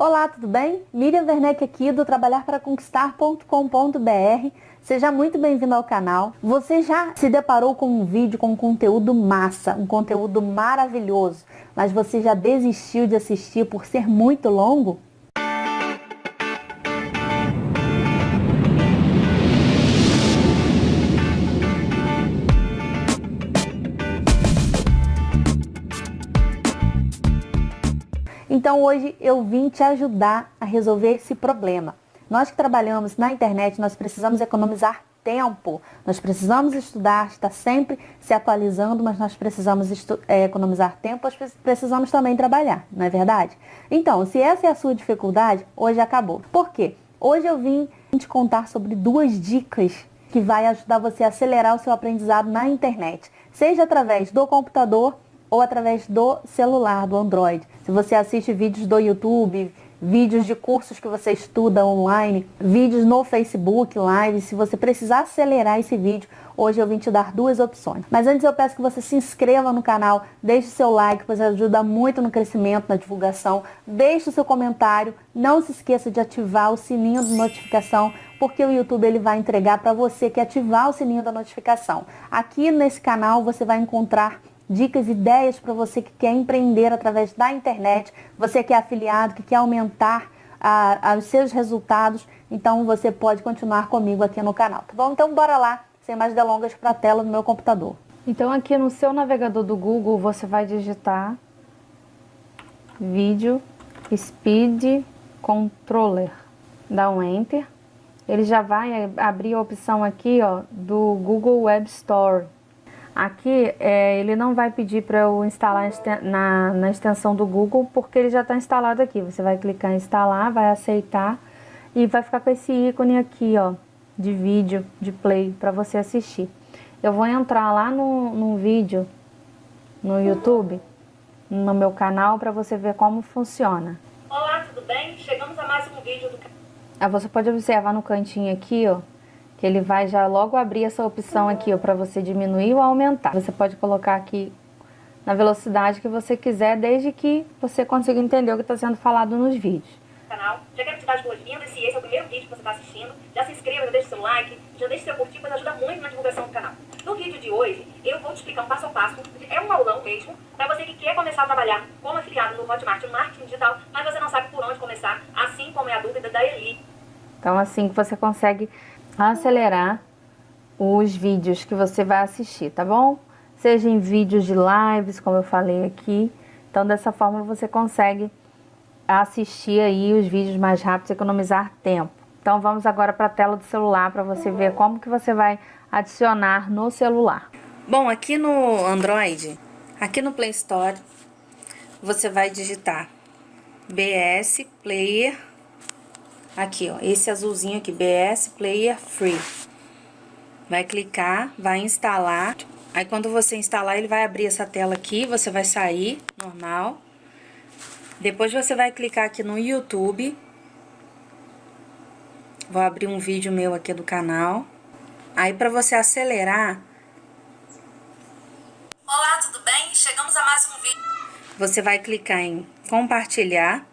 Olá, tudo bem? Miriam Werneck aqui do trabalharparaconquistar.com.br. Seja muito bem-vindo ao canal. Você já se deparou com um vídeo com um conteúdo massa, um conteúdo maravilhoso, mas você já desistiu de assistir por ser muito longo? Então hoje eu vim te ajudar a resolver esse problema. Nós que trabalhamos na internet, nós precisamos economizar tempo, nós precisamos estudar, estar sempre se atualizando, mas nós precisamos é, economizar tempo, nós precisamos também trabalhar, não é verdade? Então, se essa é a sua dificuldade, hoje acabou. Por quê? Hoje eu vim te contar sobre duas dicas que vai ajudar você a acelerar o seu aprendizado na internet, seja através do computador ou através do celular, do Android. Se você assiste vídeos do YouTube, vídeos de cursos que você estuda online, vídeos no Facebook Live, se você precisar acelerar esse vídeo, hoje eu vim te dar duas opções. Mas antes eu peço que você se inscreva no canal, deixe seu like, pois ajuda muito no crescimento, na divulgação, deixe o seu comentário, não se esqueça de ativar o sininho de notificação, porque o YouTube ele vai entregar para você que ativar o sininho da notificação. Aqui nesse canal você vai encontrar dicas, ideias para você que quer empreender através da internet, você que é afiliado, que quer aumentar a, a, os seus resultados, então você pode continuar comigo aqui no canal, tá bom? Então bora lá, sem mais delongas, para a tela do meu computador. Então aqui no seu navegador do Google você vai digitar vídeo speed controller, dá um enter, ele já vai abrir a opção aqui ó, do Google Web Store, Aqui é, ele não vai pedir para eu instalar na, na extensão do Google, porque ele já está instalado aqui. Você vai clicar em instalar, vai aceitar e vai ficar com esse ícone aqui, ó, de vídeo, de play, para você assistir. Eu vou entrar lá no, no vídeo, no YouTube, no meu canal, para você ver como funciona. Olá, tudo bem? Chegamos a mais um vídeo do canal. Ah, você pode observar no cantinho aqui, ó, que ele vai já logo abrir essa opção aqui para você diminuir ou aumentar. Você pode colocar aqui na velocidade que você quiser, desde que você consiga entender o que está sendo falado nos vídeos. Canal. Já quero te dar as boas-vindas, se esse é o primeiro vídeo que você está assistindo, já se inscreva, já deixe seu like, já deixe seu curtir, pois ajuda muito na divulgação do canal. No vídeo de hoje, eu vou te explicar um passo a passo, é um aulão mesmo, para você que quer começar a trabalhar como afiliado no Hotmart, no marketing digital, mas você não sabe por onde começar, assim como é a dúvida da Eli. Então assim que você consegue acelerar os vídeos que você vai assistir, tá bom? Seja em vídeos de lives, como eu falei aqui. Então, dessa forma, você consegue assistir aí os vídeos mais rápidos economizar tempo. Então, vamos agora para a tela do celular para você ver como que você vai adicionar no celular. Bom, aqui no Android, aqui no Play Store, você vai digitar BS Player Aqui, ó, esse azulzinho aqui, BS Player Free. Vai clicar, vai instalar. Aí, quando você instalar, ele vai abrir essa tela aqui, você vai sair, normal. Depois, você vai clicar aqui no YouTube. Vou abrir um vídeo meu aqui do canal. Aí, pra você acelerar... Olá, tudo bem? Chegamos a mais um vídeo. Você vai clicar em compartilhar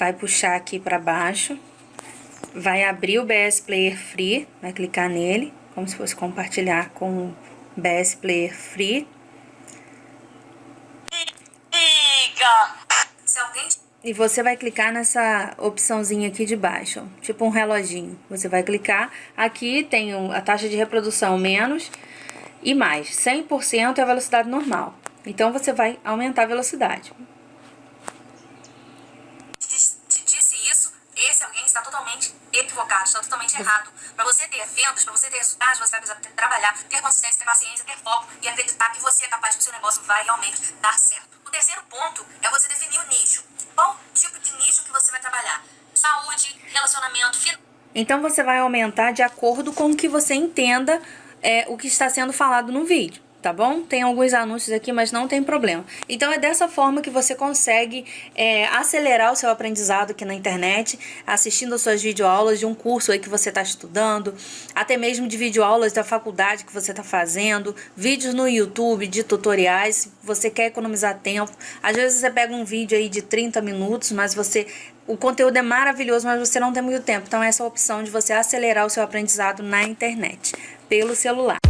vai puxar aqui para baixo, vai abrir o BS Player Free, vai clicar nele, como se fosse compartilhar com o BS Player Free. E você vai clicar nessa opçãozinha aqui de baixo, tipo um reloginho. Você vai clicar, aqui tem a taxa de reprodução menos e mais. 100% é a velocidade normal. Então, você vai aumentar a velocidade. está totalmente equivocado, está totalmente errado. Para você ter vendas, para você ter resultados, você vai precisar trabalhar, ter consistência, ter paciência, ter foco e acreditar que você é capaz que o seu negócio vai realmente dar certo. O terceiro ponto é você definir o nicho. Qual tipo de nicho que você vai trabalhar? Saúde, relacionamento. Então você vai aumentar de acordo com o que você entenda é, o que está sendo falado no vídeo. Tá bom? Tem alguns anúncios aqui, mas não tem problema. Então é dessa forma que você consegue é, acelerar o seu aprendizado aqui na internet, assistindo as suas videoaulas de um curso aí que você está estudando, até mesmo de videoaulas da faculdade que você está fazendo, vídeos no YouTube de tutoriais, se você quer economizar tempo. Às vezes você pega um vídeo aí de 30 minutos, mas você o conteúdo é maravilhoso, mas você não tem muito tempo. Então essa é a opção de você acelerar o seu aprendizado na internet, pelo celular.